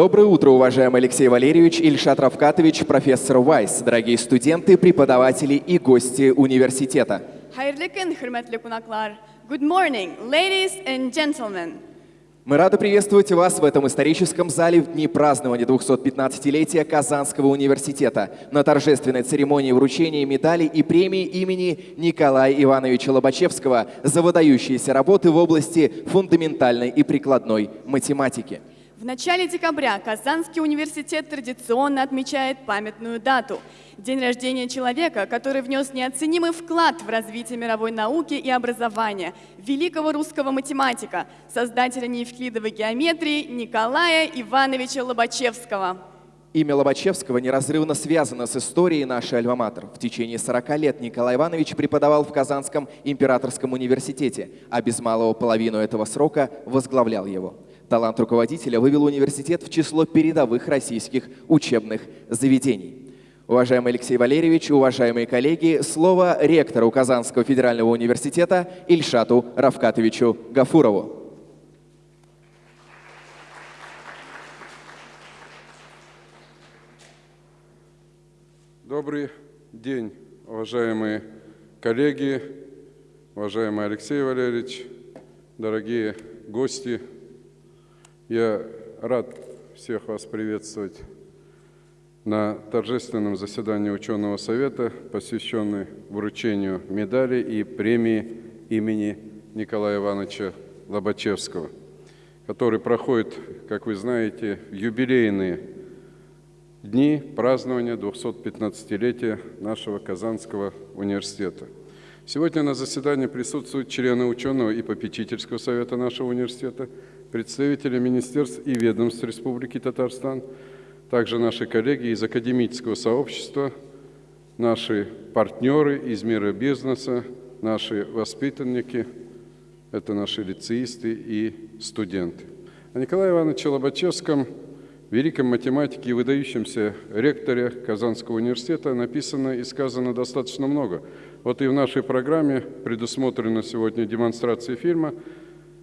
Доброе утро, уважаемый Алексей Валерьевич, Ильшат Равкатович, профессор Вайс, дорогие студенты, преподаватели и гости университета. Good morning, ladies and gentlemen. Мы рады приветствовать вас в этом историческом зале в дни празднования 215-летия Казанского университета на торжественной церемонии вручения медалей и премии имени Николая Ивановича Лобачевского за выдающиеся работы в области фундаментальной и прикладной математики. В начале декабря Казанский университет традиционно отмечает памятную дату – день рождения человека, который внес неоценимый вклад в развитие мировой науки и образования, великого русского математика, создателя неевклидовой геометрии Николая Ивановича Лобачевского. Имя Лобачевского неразрывно связано с историей нашей альма-матер. В течение 40 лет Николай Иванович преподавал в Казанском императорском университете, а без малого половину этого срока возглавлял его. Талант руководителя вывел университет в число передовых российских учебных заведений. Уважаемый Алексей Валерьевич, уважаемые коллеги, слово ректору Казанского федерального университета Ильшату Равкатовичу Гафурову. Добрый день, уважаемые коллеги, уважаемый Алексей Валерьевич, дорогие гости я рад всех вас приветствовать на торжественном заседании ученого совета, посвященный вручению медали и премии имени Николая Ивановича Лобачевского, который проходит, как вы знаете, в юбилейные дни празднования 215-летия нашего Казанского университета. Сегодня на заседании присутствуют члены ученого и попечительского совета нашего университета – представители министерств и ведомств Республики Татарстан, также наши коллеги из академического сообщества, наши партнеры из мира бизнеса, наши воспитанники, это наши лицеисты и студенты. О Николае Ивановиче Лобачевском, великом математике и выдающемся ректоре Казанского университета написано и сказано достаточно много. Вот и в нашей программе предусмотрена сегодня демонстрация фильма –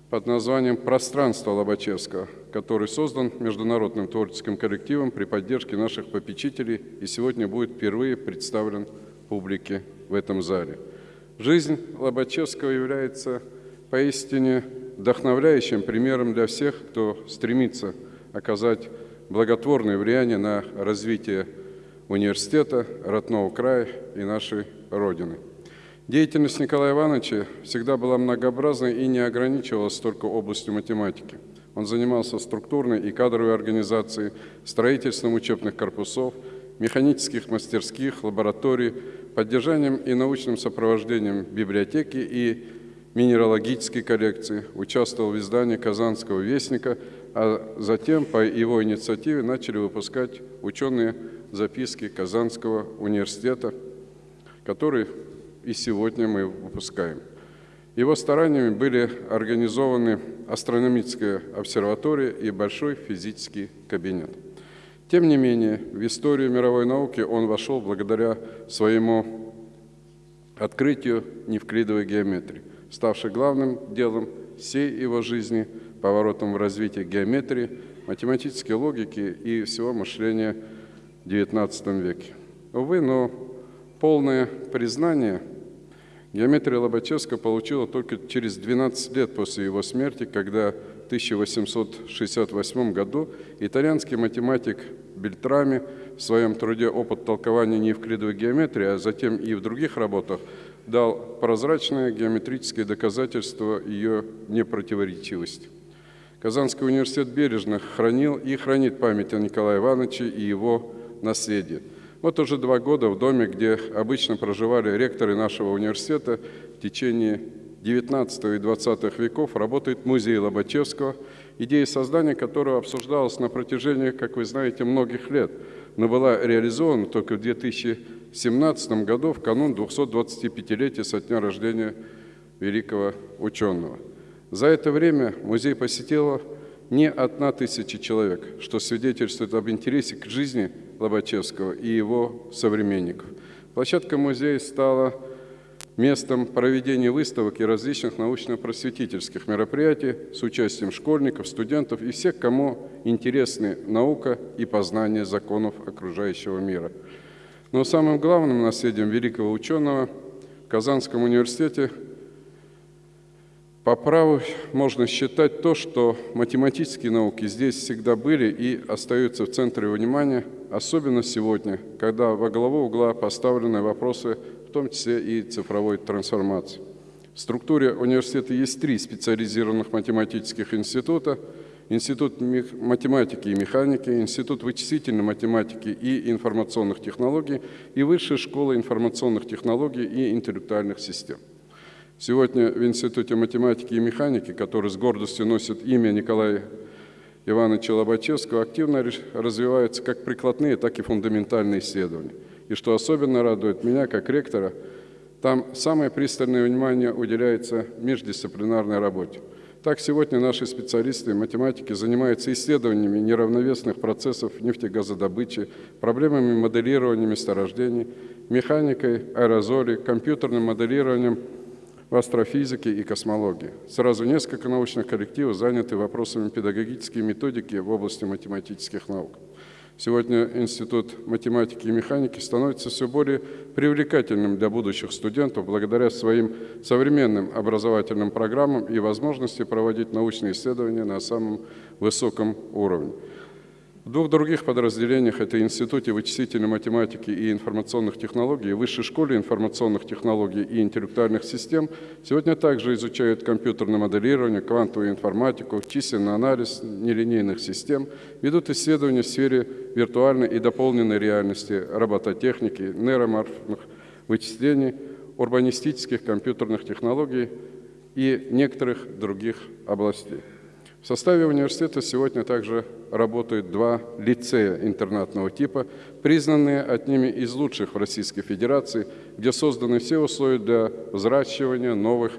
под названием «Пространство Лобачевского», который создан международным творческим коллективом при поддержке наших попечителей и сегодня будет впервые представлен публике в этом зале. Жизнь Лобачевского является поистине вдохновляющим примером для всех, кто стремится оказать благотворное влияние на развитие университета, родного края и нашей Родины. Деятельность Николая Ивановича всегда была многообразной и не ограничивалась только областью математики. Он занимался структурной и кадровой организацией, строительством учебных корпусов, механических мастерских, лабораторий, поддержанием и научным сопровождением библиотеки и минералогической коллекции, участвовал в издании «Казанского вестника», а затем по его инициативе начали выпускать ученые записки Казанского университета, который и сегодня мы выпускаем. Его стараниями были организованы астрономическая обсерватория и большой физический кабинет. Тем не менее, в историю мировой науки он вошел благодаря своему открытию невклидовой геометрии, ставшей главным делом всей его жизни, поворотом в развитии геометрии, математической логики и всего мышления в XIX веке. Увы, но полное признание – Геометрия Лобачевского получила только через 12 лет после его смерти, когда в 1868 году итальянский математик Бельтрами в своем труде «Опыт толкования неевклидовой геометрии», а затем и в других работах, дал прозрачное геометрическое доказательство ее непротиворечивости. Казанский университет бережно хранил и хранит память о Николае Ивановиче и его наследии – вот уже два года в доме, где обычно проживали ректоры нашего университета, в течение 19 и 20 веков работает музей Лобачевского, идея создания которого обсуждалась на протяжении, как вы знаете, многих лет, но была реализована только в 2017 году, в канун 225-летия со дня рождения великого ученого. За это время музей посетило не одна тысяча человек, что свидетельствует об интересе к жизни Лобачевского и его современников. Площадка музея стала местом проведения выставок и различных научно-просветительских мероприятий с участием школьников, студентов и всех, кому интересны наука и познание законов окружающего мира. Но самым главным наследием великого ученого в Казанском университете по праву можно считать то, что математические науки здесь всегда были и остаются в центре внимания, особенно сегодня, когда во главу угла поставлены вопросы в том числе и цифровой трансформации. В структуре университета есть три специализированных математических института. Институт математики и механики, Институт вычислительной математики и информационных технологий и Высшая школа информационных технологий и интеллектуальных систем. Сегодня в Институте математики и механики, который с гордостью носит имя Николая Ивановича Лобачевского, активно развиваются как прикладные, так и фундаментальные исследования – и что особенно радует меня, как ректора, там самое пристальное внимание уделяется междисциплинарной работе. Так сегодня наши специалисты математики занимаются исследованиями неравновесных процессов нефтегазодобычи, проблемами моделирования месторождений, механикой аэрозолей, компьютерным моделированием в астрофизике и космологии. Сразу несколько научных коллективов заняты вопросами педагогической методики в области математических наук. Сегодня Институт математики и механики становится все более привлекательным для будущих студентов благодаря своим современным образовательным программам и возможности проводить научные исследования на самом высоком уровне. В двух других подразделениях, это Институте вычислительной математики и информационных технологий, Высшей школе информационных технологий и интеллектуальных систем, сегодня также изучают компьютерное моделирование, квантовую информатику, численный анализ нелинейных систем, ведут исследования в сфере виртуальной и дополненной реальности, робототехники, нейроморфных вычислений, урбанистических компьютерных технологий и некоторых других областей. В составе университета сегодня также работают два лицея интернатного типа, признанные одними из лучших в Российской Федерации, где созданы все условия для взращивания новых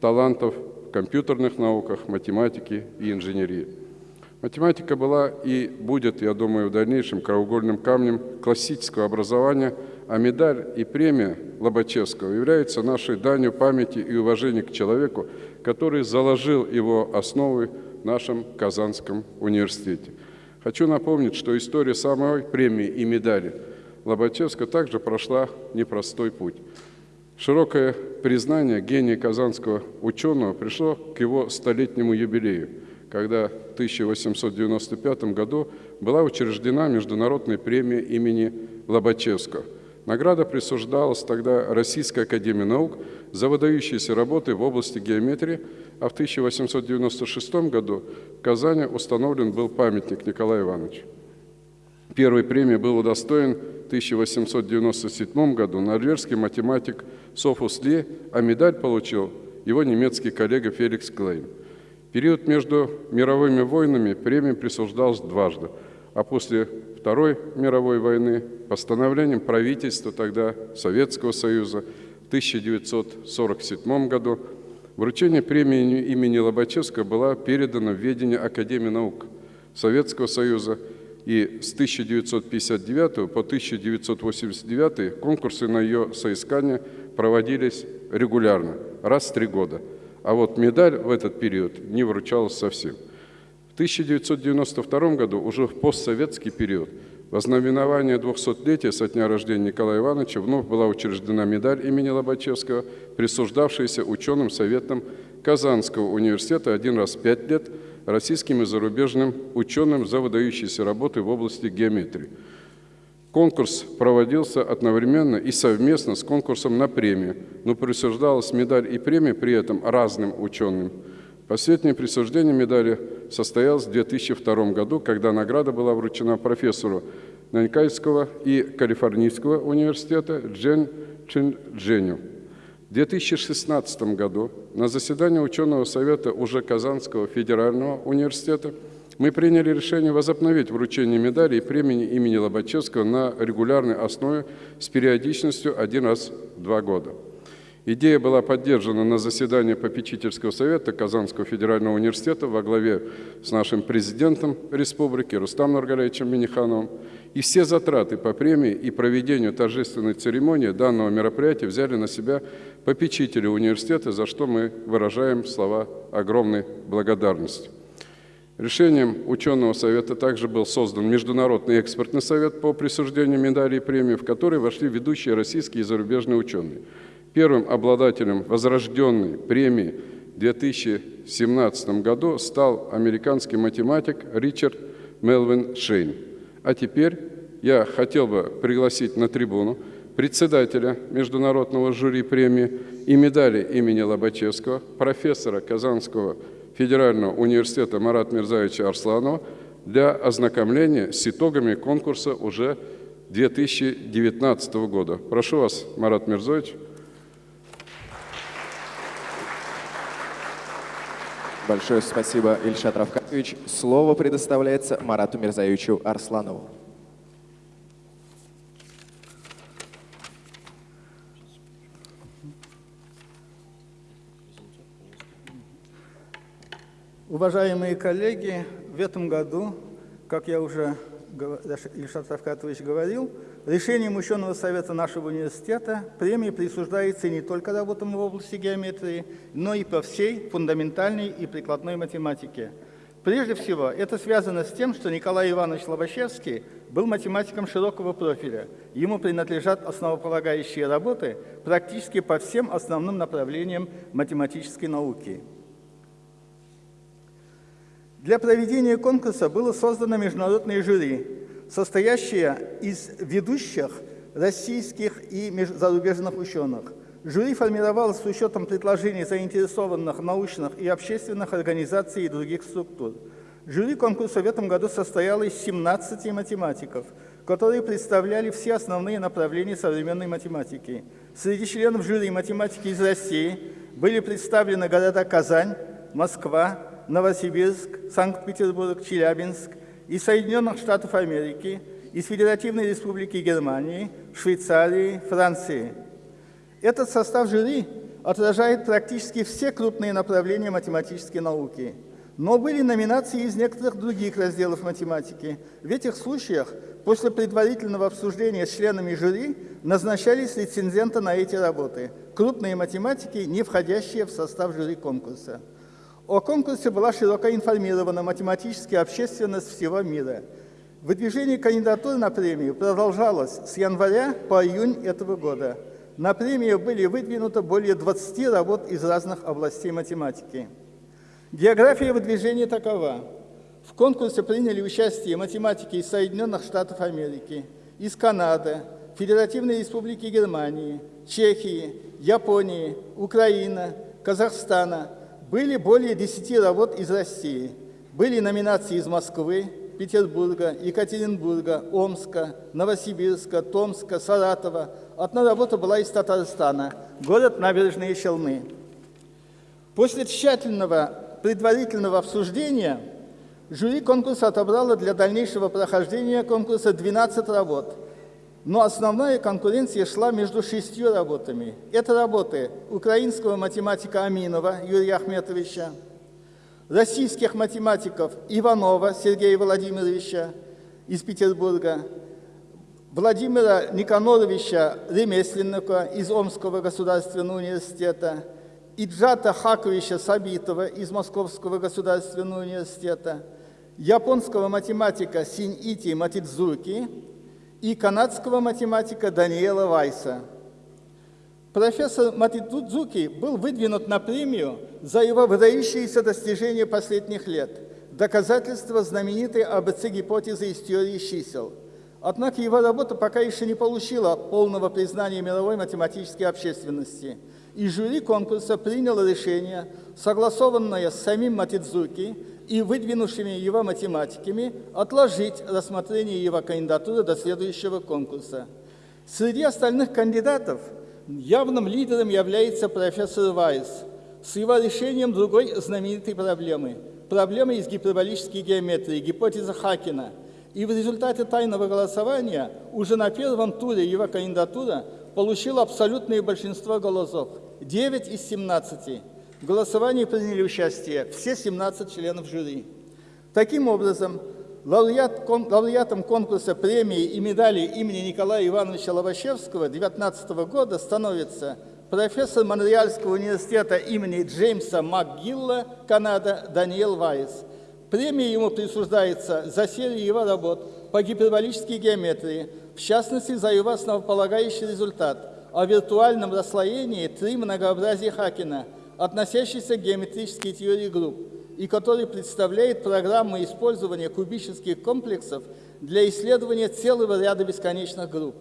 талантов в компьютерных науках, математике и инженерии. Математика была и будет, я думаю, в дальнейшем краеугольным камнем классического образования, а медаль и премия Лобачевского являются нашей данью памяти и уважения к человеку, который заложил его основы нашем Казанском университете. Хочу напомнить, что история самой премии и медали Лобачевска также прошла непростой путь. Широкое признание гения казанского ученого пришло к его столетнему юбилею, когда в 1895 году была учреждена Международная премия имени Лобачевского. Награда присуждалась тогда Российской Академии Наук за выдающиеся работы в области геометрии, а в 1896 году в Казани установлен был памятник Николаю Ивановичу. Первой премии был удостоен в 1897 году норвежский математик Софус Ли, а медаль получил его немецкий коллега Феликс Клейн. Период между мировыми войнами премия присуждалась дважды, а после Второй мировой войны постановлением правительства тогда Советского Союза в 1947 году Вручение премии имени Лобачевского было передано в ведение Академии наук Советского Союза, и с 1959 по 1989 конкурсы на ее соискание проводились регулярно, раз в три года. А вот медаль в этот период не вручалась совсем. В 1992 году, уже в постсоветский период, Вознаменование 200-летия со дня рождения Николая Ивановича вновь была учреждена медаль имени Лобачевского, присуждавшаяся ученым советом Казанского университета один раз в пять лет российским и зарубежным ученым за выдающиеся работы в области геометрии. Конкурс проводился одновременно и совместно с конкурсом на премию, но присуждалась медаль и премия при этом разным ученым – Последнее присуждение медали состоялось в 2002 году, когда награда была вручена профессору Нанькайского и Калифорнийского университета Джен Чин Дженю. В 2016 году на заседании ученого совета уже Казанского федерального университета мы приняли решение возобновить вручение медали и премии имени Лобачевского на регулярной основе с периодичностью один раз в два года. Идея была поддержана на заседании попечительского совета Казанского федерального университета во главе с нашим президентом республики Рустам Нургалевичем Минихановым. И все затраты по премии и проведению торжественной церемонии данного мероприятия взяли на себя попечители университета, за что мы выражаем слова огромной благодарности. Решением ученого совета также был создан Международный экспертный совет по присуждению медалей и премий, в который вошли ведущие российские и зарубежные ученые. Первым обладателем возрожденной премии в 2017 году стал американский математик Ричард Мелвин Шейн. А теперь я хотел бы пригласить на трибуну председателя Международного жюри премии и медали имени Лобачевского, профессора Казанского федерального университета Марат Мирзаевича Арсланова для ознакомления с итогами конкурса уже 2019 года. Прошу вас, Марат Мирзаевич. Большое спасибо, Ильшат Равкатович. Слово предоставляется Марату Мирзаевичу Арсланову. Уважаемые коллеги, в этом году, как я уже Ильшат Равкатович говорил, решением ученого совета нашего университета премия присуждается не только работам в области геометрии, но и по всей фундаментальной и прикладной математике. Прежде всего, это связано с тем, что Николай Иванович Лобачевский был математиком широкого профиля. Ему принадлежат основополагающие работы практически по всем основным направлениям математической науки. Для проведения конкурса было создано международное жюри, состоящая из ведущих российских и зарубежных ученых. Жюри формировалось с учетом предложений заинтересованных научных и общественных организаций и других структур. Жюри конкурса в этом году состояло из 17 математиков, которые представляли все основные направления современной математики. Среди членов жюри математики из России были представлены города Казань, Москва, Новосибирск, Санкт-Петербург, Челябинск, из Соединенных Штатов Америки, из Федеративной Республики Германии, Швейцарии, Франции. Этот состав жюри отражает практически все крупные направления математической науки. Но были номинации из некоторых других разделов математики. В этих случаях после предварительного обсуждения с членами жюри назначались рецензенты на эти работы, крупные математики, не входящие в состав жюри конкурса. О конкурсе была широко информирована математическая общественность всего мира. Выдвижение кандидатур на премию продолжалось с января по июнь этого года. На премию были выдвинуты более 20 работ из разных областей математики. География выдвижения такова. В конкурсе приняли участие математики из Соединенных Штатов Америки, из Канады, Федеративной Республики Германии, Чехии, Японии, Украины, Казахстана – были более 10 работ из России. Были номинации из Москвы, Петербурга, Екатеринбурга, Омска, Новосибирска, Томска, Саратова. Одна работа была из Татарстана, город Набережные Челны. После тщательного предварительного обсуждения жюри конкурса отобрало для дальнейшего прохождения конкурса 12 работ – но основная конкуренция шла между шестью работами. Это работы украинского математика Аминова Юрия Ахметовича, российских математиков Иванова Сергея Владимировича из Петербурга, Владимира Никаноровича Ремесленника из Омского государственного университета, Иджата Хаковича Сабитова из Московского государственного университета, японского математика Синьити Матидзуки – и канадского математика Даниэла Вайса. Профессор Матидзуки был выдвинут на премию за его выдающиеся достижения последних лет, доказательство знаменитой АБЦ-гипотезы из теории чисел. Однако его работа пока еще не получила полного признания мировой математической общественности, и жюри конкурса приняло решение, согласованное с самим Матидзуки, и выдвинувшими его математиками отложить рассмотрение его кандидатуры до следующего конкурса. Среди остальных кандидатов явным лидером является профессор Вайс с его решением другой знаменитой проблемы – проблемы из гиперболической геометрии, гипотеза Хакина. И в результате тайного голосования уже на первом туре его кандидатура получил абсолютное большинство голосов – 9 из 17. В голосовании приняли участие все 17 членов жюри. Таким образом, лауреат, кон, лауреатом конкурса премии и медали имени Николая Ивановича Лобачевского 2019 года становится профессор Монреальского университета имени Джеймса МакГилла, Канада, Даниэл Вайс. Премия ему присуждается за серию его работ по гиперболической геометрии, в частности, за его основополагающий результат о виртуальном расслоении три многообразия Хакена, относящийся к геометрической теории групп, и который представляет программу использования кубических комплексов для исследования целого ряда бесконечных групп.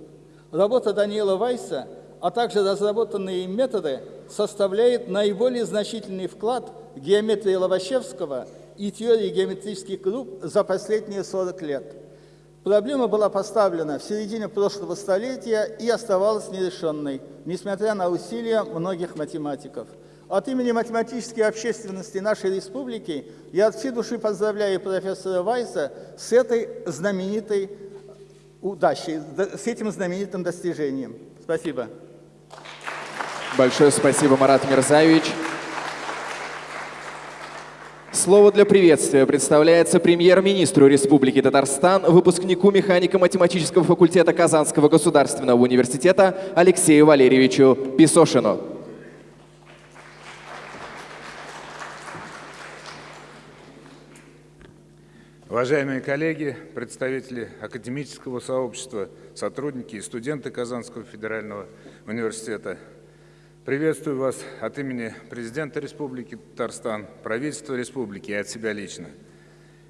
Работа Даниэла Вайса – а также разработанные им методы составляют наиболее значительный вклад геометрии Лобачевского и теории геометрических групп за последние 40 лет. Проблема была поставлена в середине прошлого столетия и оставалась нерешенной, несмотря на усилия многих математиков. От имени математической общественности нашей республики я от всей души поздравляю профессора Вайса с этой знаменитой удачей, с этим знаменитым достижением. Спасибо. Большое спасибо, Марат Мирзаевич. Слово для приветствия представляется премьер-министру Республики Татарстан, выпускнику механико-математического факультета Казанского государственного университета Алексею Валерьевичу Писошину. Уважаемые коллеги, представители академического сообщества, сотрудники и студенты Казанского федерального университета, Приветствую вас от имени президента Республики Татарстан, правительства республики и от себя лично.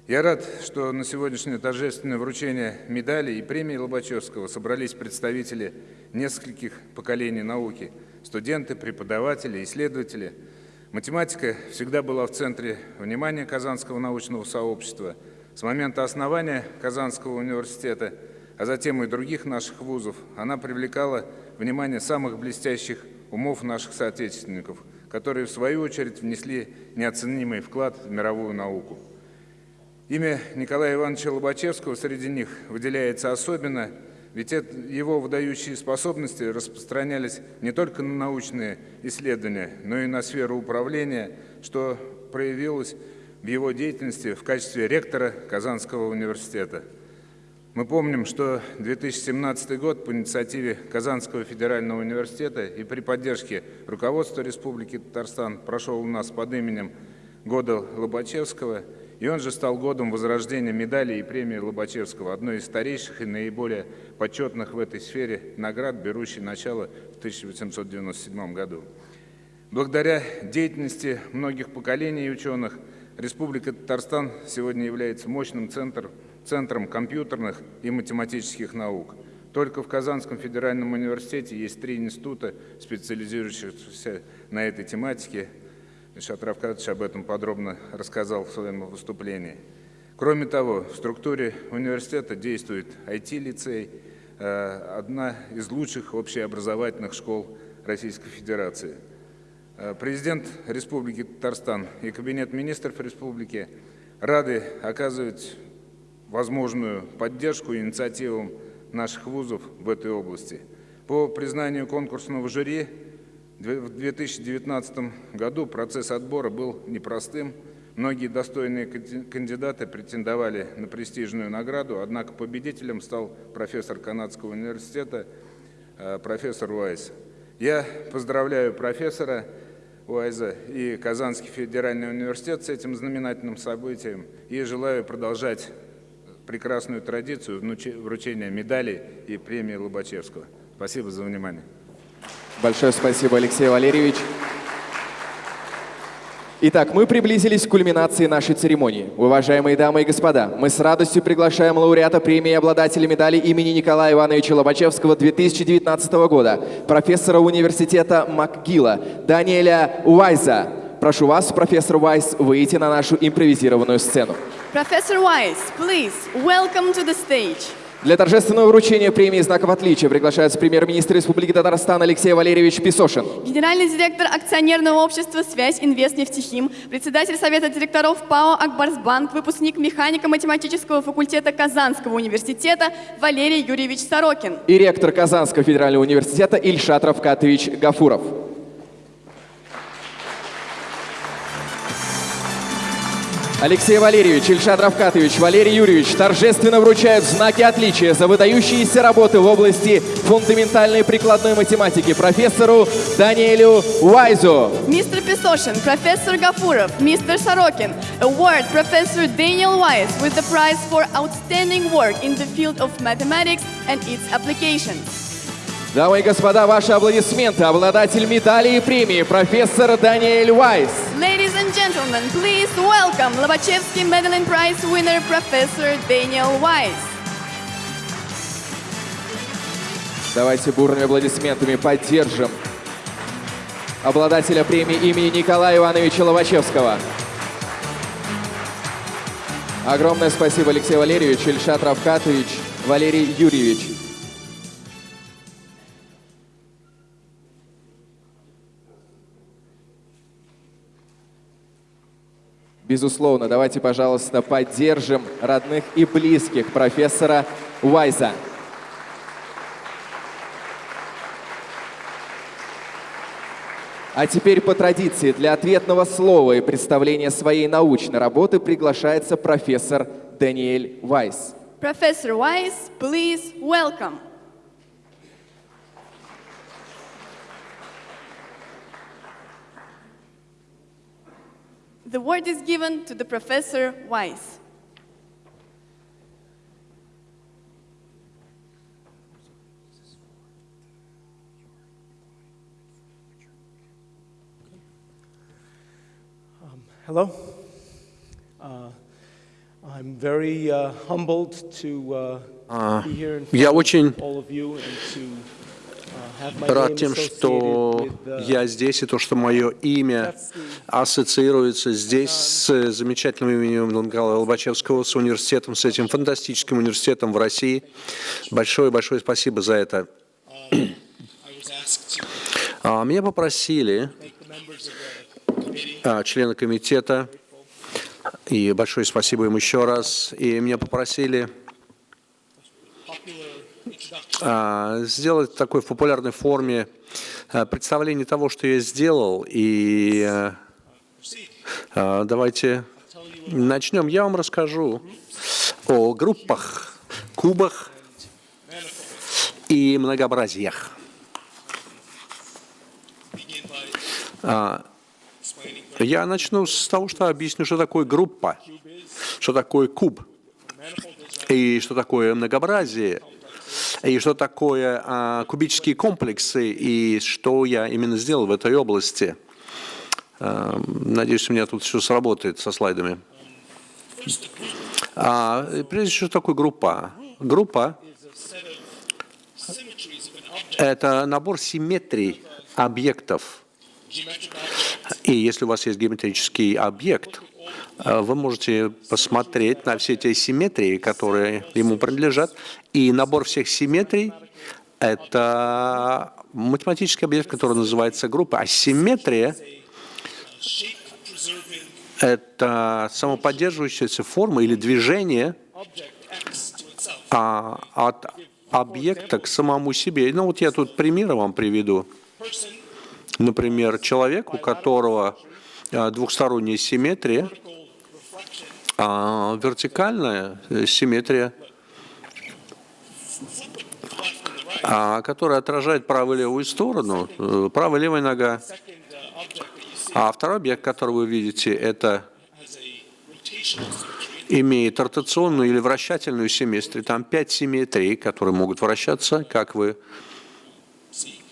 Я рад, что на сегодняшнее торжественное вручение медалей и премии Лобачевского собрались представители нескольких поколений науки, студенты, преподаватели, исследователи. Математика всегда была в центре внимания Казанского научного сообщества. С момента основания Казанского университета, а затем и других наших вузов, она привлекала внимание самых блестящих умов наших соотечественников, которые, в свою очередь, внесли неоценимый вклад в мировую науку. Имя Николая Ивановича Лобачевского среди них выделяется особенно, ведь его выдающие способности распространялись не только на научные исследования, но и на сферу управления, что проявилось в его деятельности в качестве ректора Казанского университета – мы помним, что 2017 год по инициативе Казанского федерального университета и при поддержке руководства Республики Татарстан прошел у нас под именем года Лобачевского, и он же стал годом возрождения медали и премии Лобачевского, одной из старейших и наиболее почетных в этой сфере наград, берущей начало в 1897 году. Благодаря деятельности многих поколений ученых, Республика Татарстан сегодня является мощным центром Центром компьютерных и математических наук. Только в Казанском федеральном университете есть три института, специализирующихся на этой тематике. Ильшат Равкадович об этом подробно рассказал в своем выступлении. Кроме того, в структуре университета действует IT-лицей, э, одна из лучших общеобразовательных школ Российской Федерации. Э, президент Республики Татарстан и Кабинет министров Республики рады оказывать возможную поддержку инициативам наших вузов в этой области. По признанию конкурсного жюри в 2019 году процесс отбора был непростым. Многие достойные кандидаты претендовали на престижную награду, однако победителем стал профессор Канадского университета, э, профессор Уайс. Я поздравляю профессора Уайза и Казанский федеральный университет с этим знаменательным событием и желаю продолжать прекрасную традицию вручения медалей и премии Лобачевского. Спасибо за внимание. Большое спасибо, Алексей Валерьевич. Итак, мы приблизились к кульминации нашей церемонии. Уважаемые дамы и господа, мы с радостью приглашаем лауреата премии и обладателя медали имени Николая Ивановича Лобачевского 2019 года, профессора университета МакГилла Даниэля Уайза. Прошу вас, профессор Уайс, выйти на нашу импровизированную сцену. Professor Weiss, please, welcome to the stage. Для торжественного вручения премии «Знаков отличия» приглашается премьер-министр Республики Татарстан Алексей Валерьевич Песошин. Генеральный директор акционерного общества «Связь Инвест Нефтехим», председатель Совета директоров ПАО «Акбарсбанк», выпускник механико-математического факультета Казанского университета Валерий Юрьевич Сорокин. И ректор Казанского федерального университета Ильшат Равкатович Гафуров. Алексей Валерьевич, Ильшат Равкатович, Валерий Юрьевич торжественно вручают знаки отличия за выдающиеся работы в области фундаментальной прикладной математики профессору Даниэлю Уайзу. Мистер Песошин, профессор Гафуров, мистер Сорокин, award Professor Daniel Wise with the prize for outstanding work in the field of mathematics and its applications. Дамы и господа, ваши аплодисменты. Обладатель медали и премии, профессор Даниэль Уайс. And gentlemen, please welcome Lobachevsky Medal and Prize winner Professor Daniel Wise. Давайте бурными аплодисментами поддержим обладателя премии имени Николая Ивановича Лобачевского. Огромное спасибо, Алексей Валерьевич, Ильшат Равкатович, Валерий Юрьевич. Безусловно, давайте, пожалуйста, поддержим родных и близких профессора Уайза. А теперь по традиции для ответного слова и представления своей научной работы приглашается профессор Даниэль Вайс. Professor Wise, please welcome. The word is given to the Professor Weiss. Um, hello. Uh, I'm very uh, humbled to uh, uh be here in front of all of you and to рад тем, что я здесь, и то, что мое имя ассоциируется здесь с замечательным именем Николая Лобачевского, с университетом, с этим фантастическим университетом в России. Большое-большое спасибо за это. А, Меня попросили а, члены комитета, и большое спасибо им еще раз, и меня попросили сделать такой в популярной форме а, представление того, что я сделал. И а, а, давайте начнем. Я вам расскажу о группах, кубах и многообразиях. А, Я начну с того, что объясню, что такое группа, что такое куб, и что такое многообразие, и что такое а, кубические комплексы, и что я именно сделал в этой области. А, надеюсь, у меня тут все сработает со слайдами. А, прежде всего, такое группа? Группа – это набор симметрий объектов. И если у вас есть геометрический объект, вы можете посмотреть на все те симметрии, которые ему принадлежат. И набор всех симметрий – это математический объект, который называется группа. А симметрия – это самоподдерживающаяся форма или движение а, от объекта к самому себе. Ну вот я тут примеры вам приведу. Например, человек, у которого а, двухсторонняя симметрия, а вертикальная симметрия, а, которая отражает правую и левую сторону, э, правая левая нога. А второй объект, который вы видите, это имеет ротационную или вращательную симметрию. Там пять симметрий, которые могут вращаться, как вы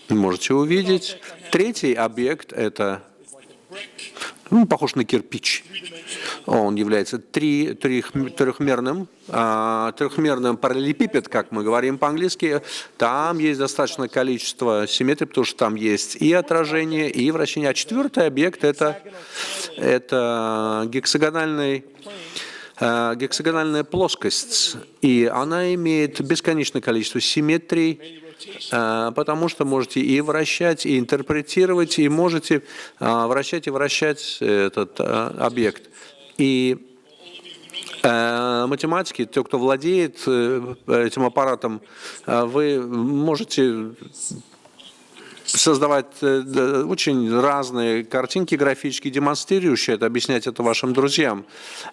можете увидеть. Третий объект – это ну, похож на кирпич. Он является три, трех, трехмерным, а, трехмерным параллелепипед, как мы говорим по-английски. Там есть достаточное количество симметрий, потому что там есть и отражение, и вращение. А четвертый объект – это, это гексагональный э, гексагональная плоскость, и она имеет бесконечное количество симметрий, потому что можете и вращать, и интерпретировать, и можете э, вращать и вращать этот объект. И математики, те, кто владеет этим аппаратом, вы можете создавать э, очень разные картинки графические, демонстрирующие это, объяснять это вашим друзьям.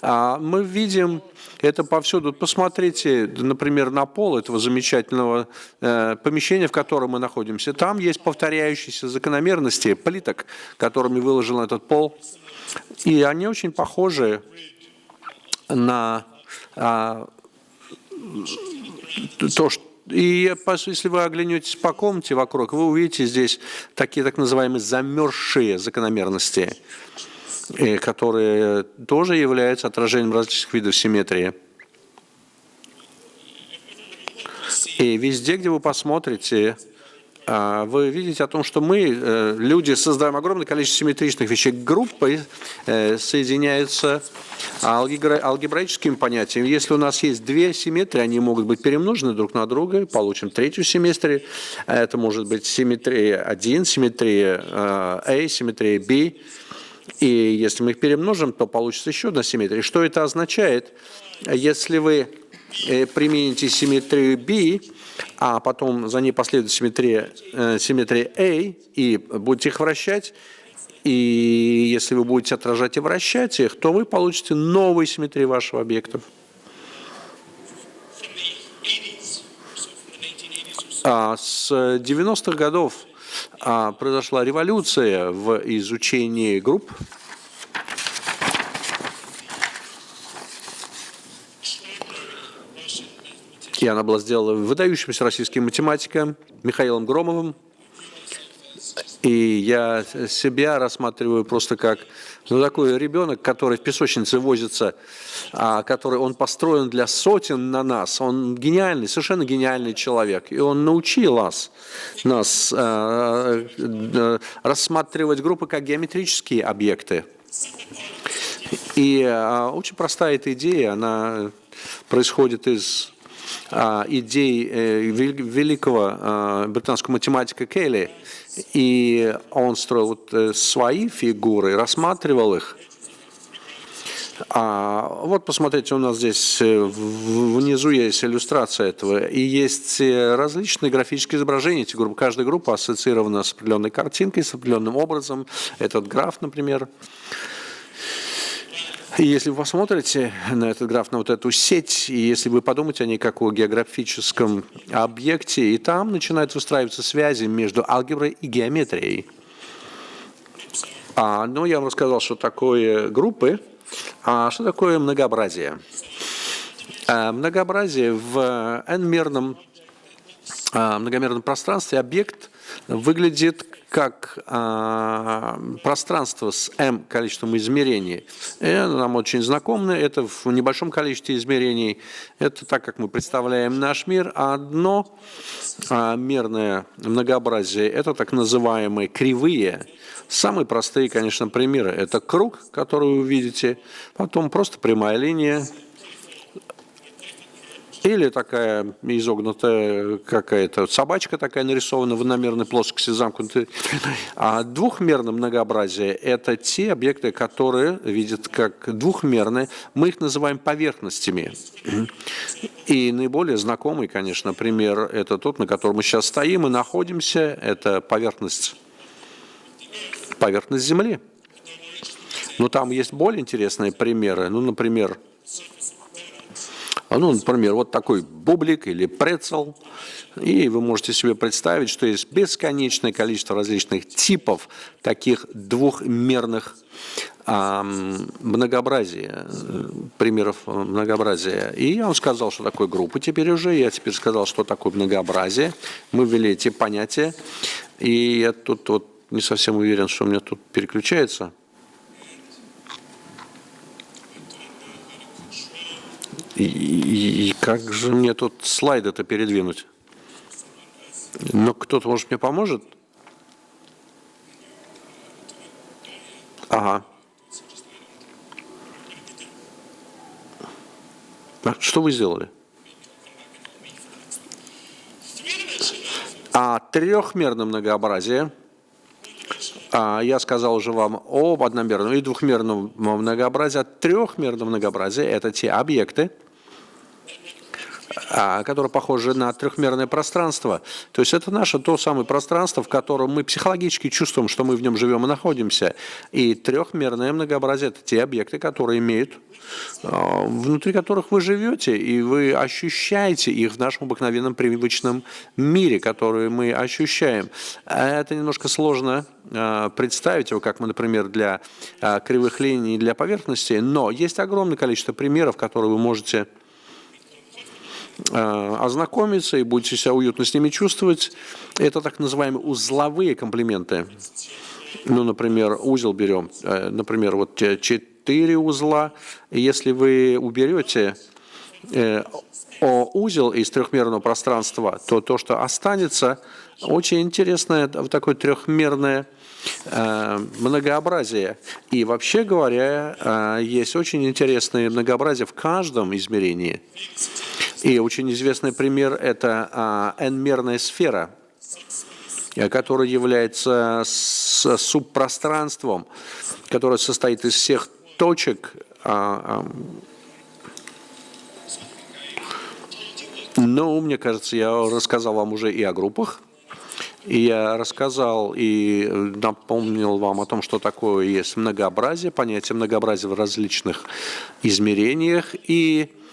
А мы видим это повсюду. Посмотрите, например, на пол этого замечательного э, помещения, в котором мы находимся. Там есть повторяющиеся закономерности плиток, которыми выложен этот пол. И они очень похожи на а, то, что и если вы оглянетесь по комнате вокруг, вы увидите здесь такие так называемые замерзшие закономерности, э, которые тоже являются отражением различных видов симметрии. И везде, где вы посмотрите, вы видите о том, что мы, э, люди, создаем огромное количество симметричных вещей. Группы э, соединяются алгебраическими понятиями. Если у нас есть две симметрии, они могут быть перемножены друг на друга, получим третью симметрию. Это может быть симметрия 1, симметрия A, симметрия B. И если мы их перемножим, то получится еще одна симметрия. Что это означает? Если вы э, примените симметрию B, а потом за ней последует симметрия, э, симметрия A, и будете их вращать, и если вы будете отражать и вращать их, то вы получите новые симметрии вашего объекта. А с 90-х годов а, произошла революция в изучении групп, И она была сделана выдающимся российским математиком Михаилом Громовым. И я себя рассматриваю просто как ну, такой ребенок, который в песочнице возится, а, который он построен для сотен на нас. Он гениальный, совершенно гениальный человек. И он научил нас, нас а, а, рассматривать группы как геометрические объекты. И а, очень простая эта идея, она происходит из идей э, великого а, британского математика Келли, и он строил вот э, свои фигуры, рассматривал их. А, вот посмотрите, у нас здесь э, внизу есть иллюстрация этого, и есть различные графические изображения. Эти группы, каждая группа ассоциирована с определенной картинкой, с определенным образом. Этот граф, например. И если вы посмотрите на этот граф, на вот эту сеть, и если вы подумаете о ней как о географическом объекте, и там начинают выстраиваться связи между алгеброй и геометрией. А, ну, я вам рассказал, что такое группы, а что такое многообразие. А, многообразие в n-мерном а, многомерном пространстве объект выглядит как а, пространство с m количеством измерений. Это нам очень знакомо, это в небольшом количестве измерений. Это так, как мы представляем наш мир. А одно а, мерное многообразие – это так называемые кривые. Самые простые, конечно, примеры – это круг, который вы видите, потом просто прямая линия, или такая изогнутая какая-то собачка такая нарисована в одномерной плоскости замкнутой. А двухмерное многообразие – это те объекты, которые видят как двухмерные. Мы их называем поверхностями. И наиболее знакомый, конечно, пример – это тот, на котором мы сейчас стоим и находимся. Это поверхность, поверхность Земли. Но там есть более интересные примеры. Ну, например, ну, например, вот такой бублик или прецел. И вы можете себе представить, что есть бесконечное количество различных типов таких двухмерных а, многообразия, примеров многообразия. И я вам сказал, что такое группа теперь уже, я теперь сказал, что такое многообразие. Мы ввели эти понятия, и я тут вот не совсем уверен, что у меня тут переключается. И, и, как же мне тут слайд это передвинуть? Но кто-то, может, мне поможет? Ага. А что вы сделали? А трехмерное многообразие, а, я сказал уже вам об одномерном и двухмерном многообразии. А трехмерном многообразии – это те объекты, а, которые похожи на трехмерное пространство. То есть это наше то самое пространство, в котором мы психологически чувствуем, что мы в нем живем и находимся. И трехмерное многообразие – это те объекты, которые имеют, а, внутри которых вы живете, и вы ощущаете их в нашем обыкновенном привычном мире, который мы ощущаем. Это немножко сложно а, представить его, как мы, например, для кривых линий, для поверхности, но есть огромное количество примеров, которые вы можете ознакомиться и будете себя уютно с ними чувствовать. Это так называемые узловые комплименты. Ну, например, узел берем, э, например, вот четыре узла. Если вы уберете э, узел из трехмерного пространства, то то, что останется, очень интересное такое трехмерное многообразие. И вообще говоря, есть очень интересное многообразие в каждом измерении. И очень известный пример – это а, n-мерная сфера, э, которая является субпространством, которое состоит из всех точек, а, а, ну, мне кажется, я рассказал вам уже и о группах, и я рассказал и напомнил вам о том, что такое есть многообразие, понятие многообразия в различных измерениях. И а,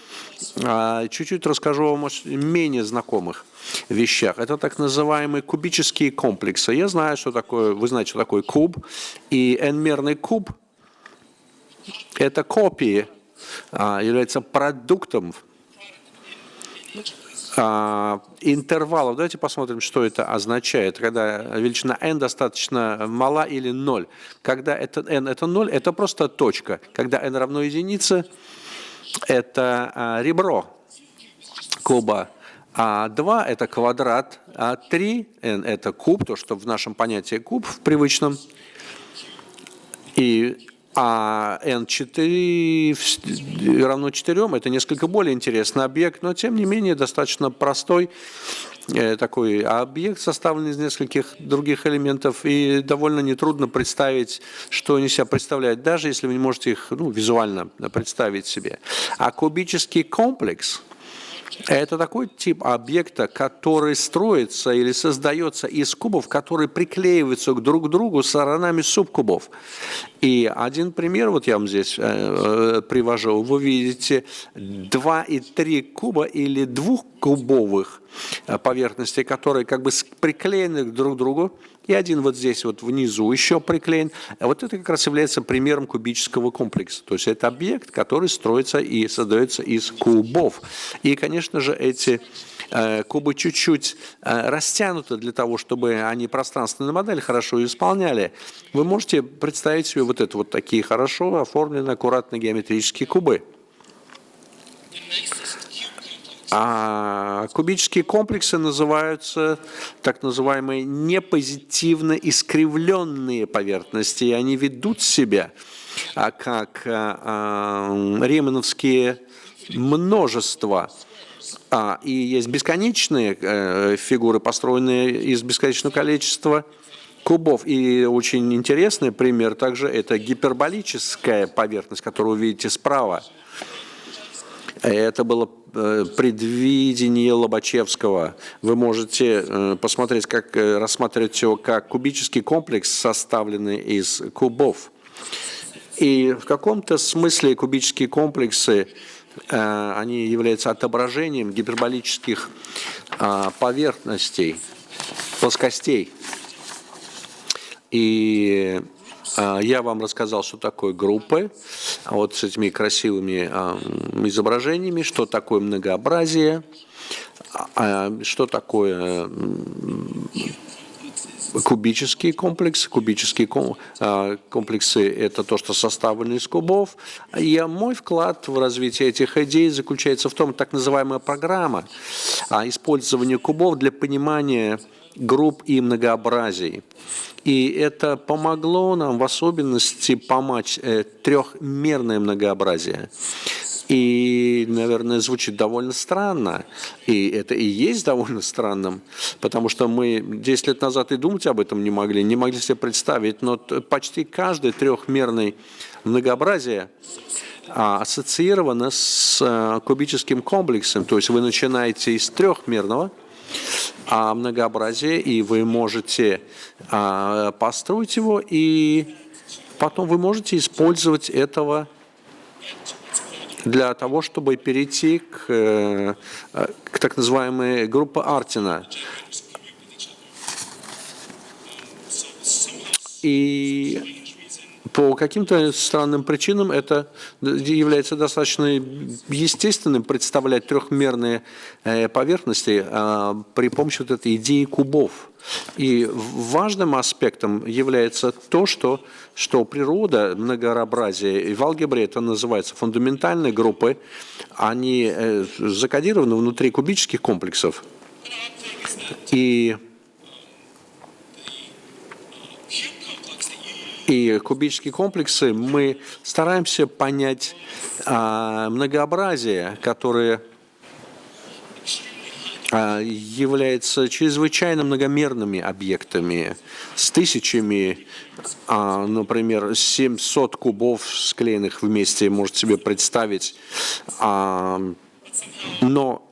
чуть-чуть расскажу вам о менее знакомых вещах. Это так называемые кубические комплексы. Я знаю, что такое, вы знаете, что такое куб. И n-мерный куб – это копии, а, является продуктом а, интервалов. Давайте посмотрим, что это означает, когда величина n достаточно мала или 0. Когда это n это 0, это просто точка. Когда n равно единице, это а, ребро куба, а 2 – это квадрат, а 3 – это куб, то, что в нашем понятии куб, в привычном, и а n4 равно 4 – это несколько более интересный объект, но тем не менее достаточно простой э, такой объект, составленный из нескольких других элементов, и довольно нетрудно представить, что они себя представляют, даже если вы не можете их ну, визуально представить себе. А кубический комплекс – это такой тип объекта, который строится или создается из кубов, которые приклеиваются друг к другу сторонами субкубов. И один пример, вот я вам здесь э, э привожу, вы видите два и три куба или двухкубовых э, поверхностей, которые как бы приклеены друг к другу, и один вот здесь вот внизу еще приклеен. А вот это как раз является примером кубического комплекса. То есть это объект, который строится и создается из кубов. И, конечно же, эти э, кубы чуть-чуть э, растянуты для того, чтобы они пространственную модель хорошо исполняли. Вы можете представить себе вот это вот такие хорошо оформленные, аккуратные геометрические кубы. А кубические комплексы называются так называемые непозитивно искривленные поверхности, и они ведут себя а, как а, а, ремановские множества. А, и есть бесконечные э, фигуры, построенные из бесконечного количества кубов. И очень интересный пример также это гиперболическая поверхность, которую вы видите справа. Это было э, предвидение Лобачевского. Вы можете э, посмотреть, как э, рассматривать его как кубический комплекс, составленный из кубов. И в каком-то смысле кубические комплексы, они являются отображением гиперболических поверхностей, плоскостей. И а, я вам рассказал, что такое группы, вот с этими красивыми а, изображениями, что такое многообразие, а, что такое кубический комплекс. Кубические комплексы – это то, что составлено из кубов. И мой вклад в развитие этих идей заключается в том, так называемая программа использования кубов для понимания групп и многообразий. И это помогло нам в особенности помочь э, трехмерное многообразие. И наверное, звучит довольно странно. И это и есть довольно странным, потому что мы 10 лет назад и думать об этом не могли, не могли себе представить, но почти каждый трехмерный многообразие а, ассоциировано с а, кубическим комплексом. То есть вы начинаете из трехмерного а, многообразия, и вы можете а, построить его, и потом вы можете использовать этого для того, чтобы перейти к, э, к так называемой группе Артина. И по каким-то странным причинам это является достаточно естественным представлять трехмерные э, поверхности а, при помощи вот этой идеи кубов. И важным аспектом является то, что, что природа, многообразие, и в алгебре это называется фундаментальные группы, они э, закодированы внутри кубических комплексов. И и кубические комплексы мы стараемся понять а, многообразие, которое а, является чрезвычайно многомерными объектами с тысячами, а, например, 700 кубов склеенных вместе, можете себе представить. А, но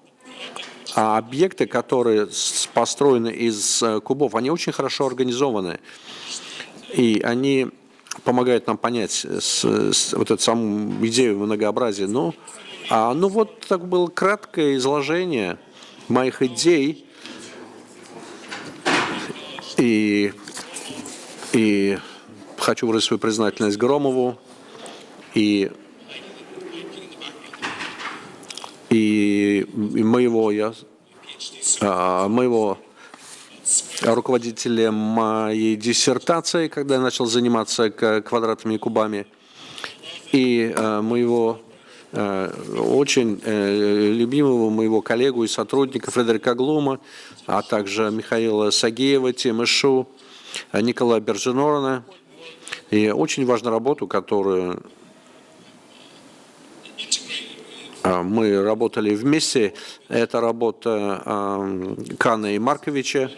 объекты, которые построены из э, кубов, они очень хорошо организованы. И они помогают нам понять с, с, вот эту саму идею многообразия. Ну, а, ну вот так было краткое изложение моих идей. И, и хочу выразить свою признательность Громову и, и, и моего, я, а, моего руководителем моей диссертации, когда я начал заниматься квадратными кубами, и э, моего э, очень э, любимого моего коллегу и сотрудника Фредерика Глума, а также Михаила Сагеева, Тимышу, Николая Берженорона. И очень важную работу, которую мы работали вместе. Это работа Кана и Марковича,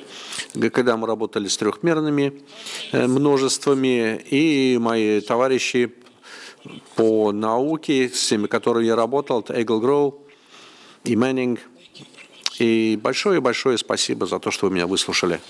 когда мы работали с трехмерными э, множествами, и мои товарищи по науке, с теми, которыми я работал, это Эгл Гроу и Мэннинг. И большое-большое спасибо за то, что вы меня выслушали.